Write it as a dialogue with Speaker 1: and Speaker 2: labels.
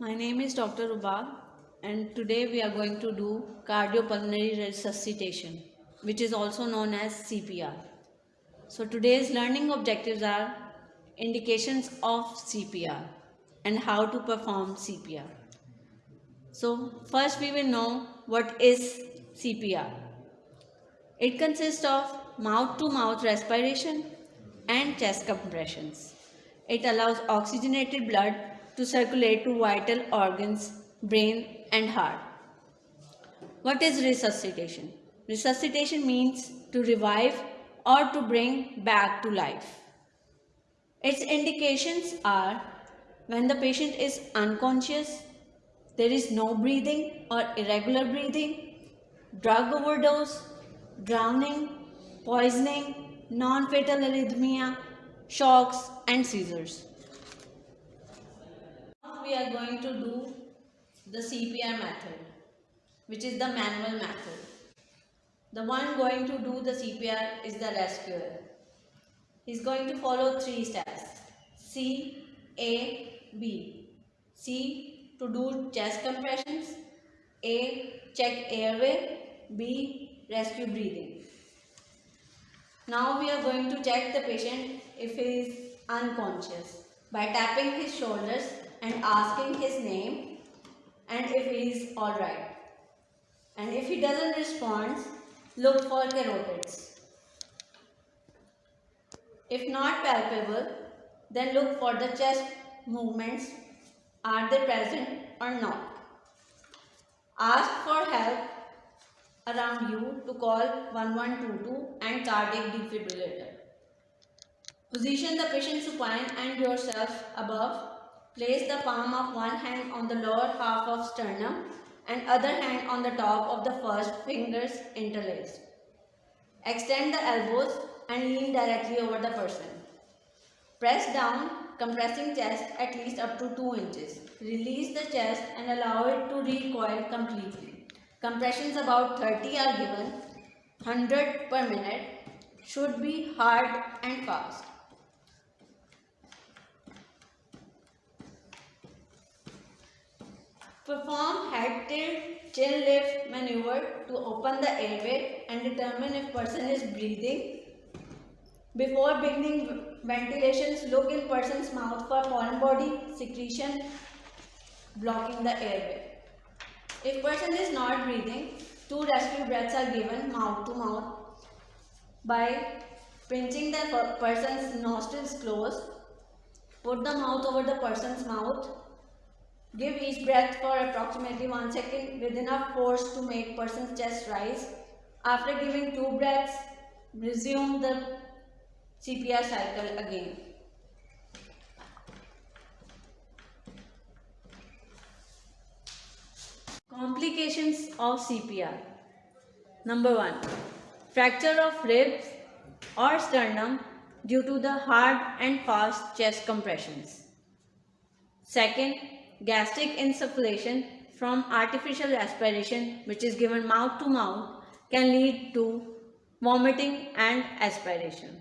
Speaker 1: My name is Dr. Rubab and today we are going to do cardiopulmonary resuscitation which is also known as CPR. So today's learning objectives are indications of CPR and how to perform CPR. So first we will know what is CPR. It consists of mouth-to-mouth -mouth respiration and chest compressions. It allows oxygenated blood to circulate to vital organs, brain and heart. What is resuscitation? Resuscitation means to revive or to bring back to life. Its indications are when the patient is unconscious, there is no breathing or irregular breathing, drug overdose, drowning, poisoning, non-fatal arrhythmia, shocks and seizures. We are going to do the CPR method, which is the manual method. The one going to do the CPR is the rescuer. He's going to follow three steps. C, A, B. C to do chest compressions. A, check airway. B, rescue breathing. Now we are going to check the patient if he is unconscious by tapping his shoulders and asking his name and if he is alright. And if he doesn't respond, look for carotids. If not palpable, then look for the chest movements. Are they present or not? Ask for help around you to call 1122 and cardiac defibrillator. Position the patient supine and yourself above. Place the palm of one hand on the lower half of sternum and other hand on the top of the first fingers interlaced. Extend the elbows and lean directly over the person. Press down, compressing chest at least up to 2 inches. Release the chest and allow it to recoil completely. Compressions about 30 are given, 100 per minute, should be hard and fast. Perform head tilt, chin lift maneuver to open the airway and determine if person is breathing. Before beginning ventilations, look in person's mouth for foreign body secretion blocking the airway. If person is not breathing, two rescue breaths are given mouth to mouth by pinching the person's nostrils closed. Put the mouth over the person's mouth Give each breath for approximately 1 second with enough force to make person's chest rise. After giving 2 breaths, resume the CPR cycle again. Complications of CPR. Number 1. Fracture of ribs or sternum due to the hard and fast chest compressions. Second, gastric insufflation from artificial respiration which is given mouth to mouth can lead to vomiting and aspiration.